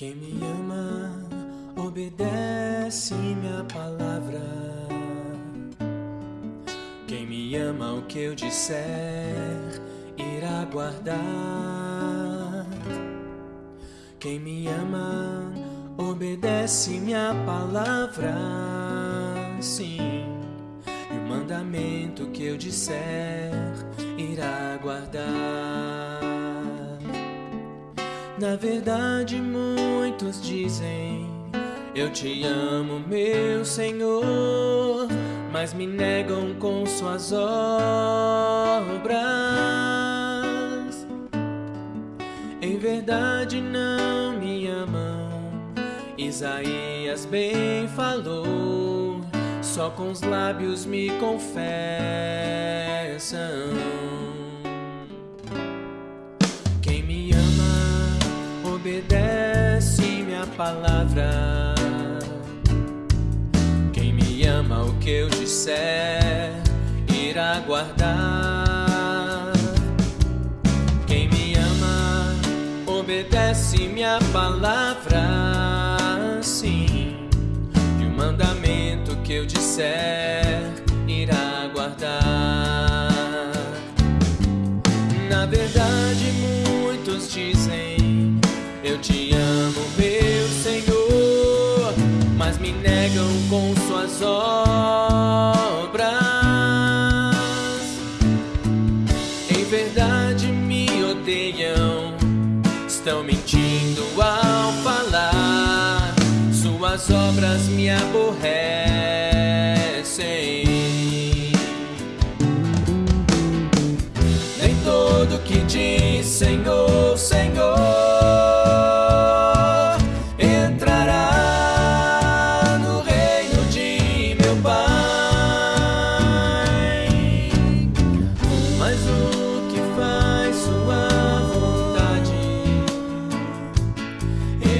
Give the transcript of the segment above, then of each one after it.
Quem me ama, obedece minha palavra. Quem me ama, o que eu disser, irá guardar. Quem me ama, obedece minha palavra. Sim, e o mandamento que eu disser, irá guardar. Na verdade, muitos dizem: Eu te amo, meu Senhor, mas me negam com suas obras. Em verdade, não me amam. Isaías bem falou, só com os lábios me confessam. Palavra. Quem me ama, o que eu disser, irá guardar. Quem me ama, obedece minha palavra. Sim, e o mandamento que eu disser, irá guardar. Na verdade, muitos dizem eu te obras. Em verdade me odeiam, estão mentindo ao falar. Suas obras me aborrecem. Nem todo que diz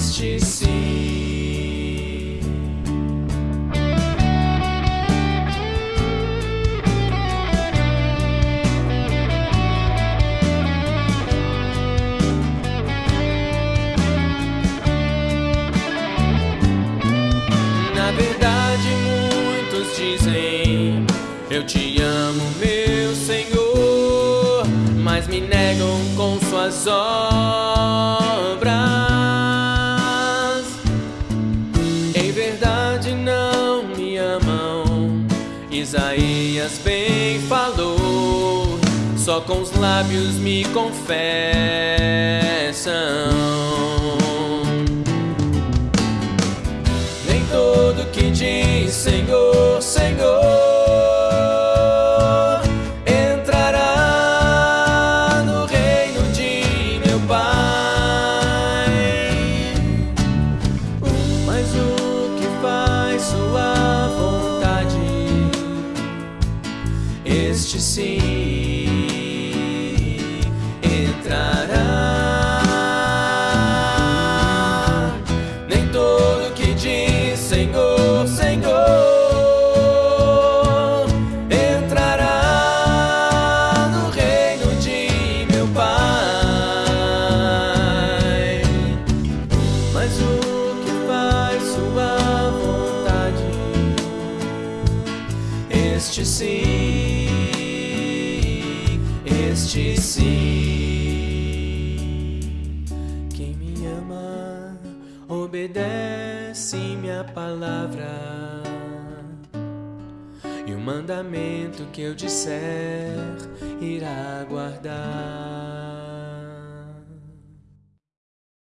este sim. Na verdade, muitos dizem: Eu te amo, meu Senhor, mas me negam com suas obras. Bem falou, só com os lábios me confessam. Nem todo que diz Senhor, Senhor. Este sim entrará. Nem todo que diz Senhor, Senhor entrará no reino de meu Pai. Mas o que faz Sua vontade, este sim obedece minha palavra. E o mandamento que eu disser irá guardar.